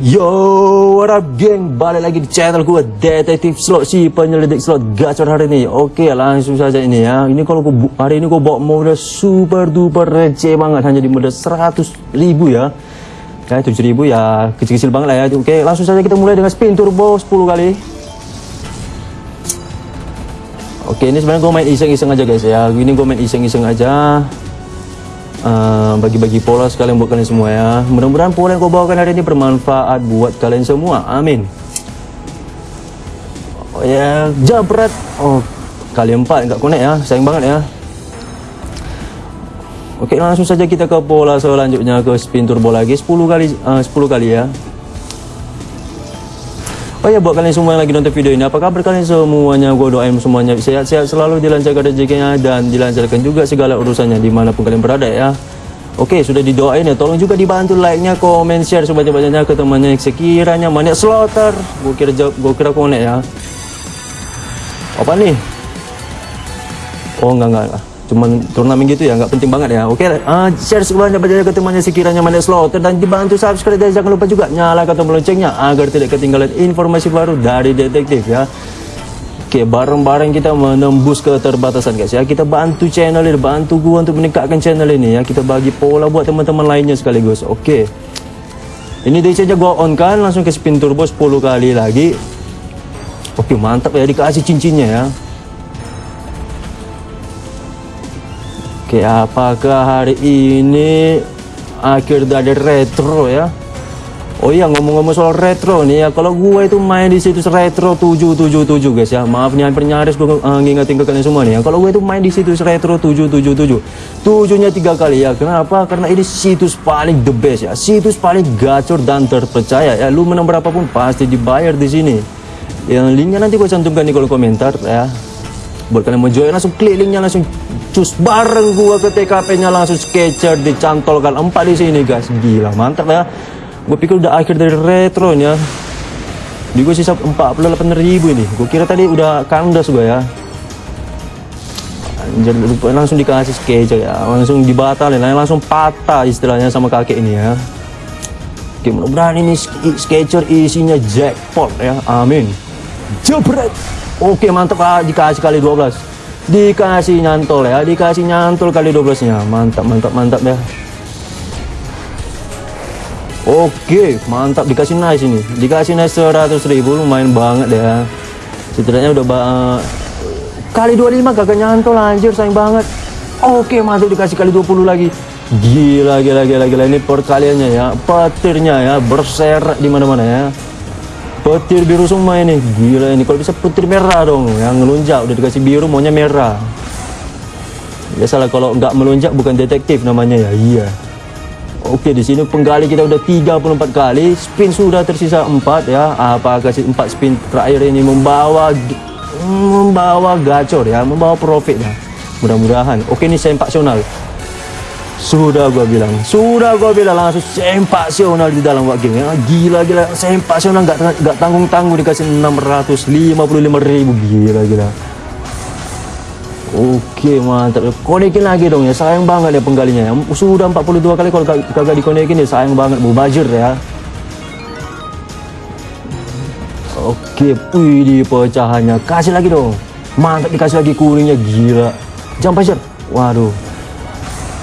Yo, what up geng? Balik lagi di channel gue Detektif Slot si penyelidik slot gacor hari ini. Oke, langsung saja ini ya. Ini kalau gue hari ini gue bawa mode super duper receh banget hanya di mode 100 ribu ya. Ya 7 ribu ya kecil-kecil banget lah ya. Oke, langsung saja kita mulai dengan spin turbo 10 kali. Oke, ini sebenarnya gue main iseng-iseng aja guys ya. Ini gue main iseng-iseng aja. Eh, bagi-bagi uh, pola sekalian buat kalian semua ya. Mudah-mudahan pola yang kau bawakan hari ini bermanfaat buat kalian semua. Amin. Oh ya jabret oh kali empat nggak connect ya. Sayang banget ya. Oke langsung saja kita ke pola selanjutnya ke spin turbo lagi. 10 kali uh, 10 kali ya Oh ya buat kalian semua yang lagi nonton video ini Apa kabar kalian semuanya? Gue doain semuanya sehat-sehat selalu dilancarkan rezekinya Dan dilancarkan juga segala urusannya Di mana pun kalian berada ya. Oke sudah didoain ya. Tolong juga dibantu like-nya Komen share sebanyak-banyaknya ke temannya Sekiranya maniak slaughter Gue kira gue kira konek ya. Apa nih? Oh enggak enggak cuman turnamen gitu ya nggak penting banget ya oke uh, share sebanyak-banyaknya ke temannya sekiranya mana slaughter dan dibantu subscribe dan jangan lupa juga nyalakan tombol loncengnya agar tidak ketinggalan informasi baru dari detektif ya Oke, bareng-bareng kita menembus keterbatasan guys ya. Kita bantu channel ini, bantu gua untuk meningkatkan channel ini ya. Kita bagi pola buat teman-teman lainnya sekaligus. Oke. Ini dari saja gua on kan langsung ke spin turbo 10 kali lagi. Oke, mantap ya dikasih cincinnya ya. Oke, apakah hari ini akhir dari retro ya? Oh iya ngomong-ngomong soal retro nih ya, kalau gue itu main di situs retro 777 guys ya. Maaf nih hampir nyaris gue uh, ngingetin ke kalian semua nih ya. Kalau gue itu main di situs retro 777. Tujuhnya tiga kali ya. Kenapa? Karena ini situs paling the best ya. Situs paling gacor dan terpercaya ya. Lu menang berapapun pasti dibayar di sini. Yang linknya nanti gue cantumkan di kolom komentar ya. Buat kalian mau join langsung klik linknya langsung cus bareng gua ke TKP-nya langsung sketcher dicantolkan empat di sini guys. Gila mantap ya. Gue pikir udah akhir dari retronya. Di gue sisa 48 ribu ini. Gue kira tadi udah kandas gue ya. Anjir langsung dikasih sketcher ya. Langsung dibatalin, langsung patah istilahnya sama kakek ini ya. Oke mudah-mudahan ini sketcher isinya jackpot ya. Amin. Jebret. Oke mantap ah, dikasih kali 12 Dikasih nyantol ya Dikasih nyantol kali 12 nya Mantap mantap mantap ya. Oke mantap. Dikasih nice ini. Dikasih nice 100 ribu. Lumayan banget ya. Setidaknya udah uh, Kali 25 gak nyantol anjir. Sayang banget. Oke mantap. Dikasih kali 20 lagi. Gila gila gila gila. Ini perkaliannya ya. Petirnya ya. Berserak di mana mana ya petir biru semua ini. Gila ini. Kalau bisa petir merah dong. Yang ngelunjak udah dikasih biru maunya merah. Biasalah kalau nggak melunjak bukan detektif namanya ya. Iya. Oke di sini penggali kita udah 34 kali. Spin sudah tersisa 4 ya. Apakah si 4 spin terakhir ini membawa membawa gacor ya. Membawa profit ya. Mudah-mudahan. Oke ini sempasional sudah gua bilang, sudah gua bilang langsung sempasional di dalam game ya. Gila gila. Sempasional nggak nggak tanggung tanggung dikasih 655 ribu. Gila gila. Oke mantap. Konekin lagi dong ya sayang banget ya penggalinya ya. Sudah 42 kali kalau kagak dikonekin ya sayang banget. Bajir ya. Oke wih di pecahannya. Kasih lagi dong. Mantap dikasih lagi kuningnya. Gila. Jam pasir waduh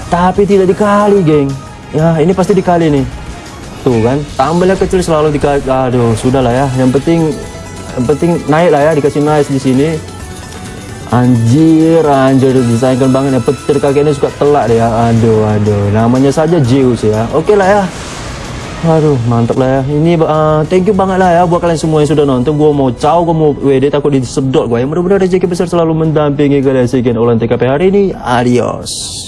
tapi tidak dikali geng. Ya ini pasti dikali nih. Tuh kan tambahnya kecil selalu dikali. Aduh sudah lah ya. Yang penting yang penting naik lah ya dikasih nice di sini. Anjir anjir disayangkan banget ya. Petir kakek ini suka telak ya aduh aduh. Namanya saja Zeus ya. Oke lah ya. Aduh mantap lah ya. Ini uh, thank you banget lah ya buat kalian semua yang sudah nonton. Gue mau caw gue mau WD takut disedot gue ya. Mudah-mudahan rezeki besar selalu mendampingi kalian. Sekian ulang TKP hari ini. Adios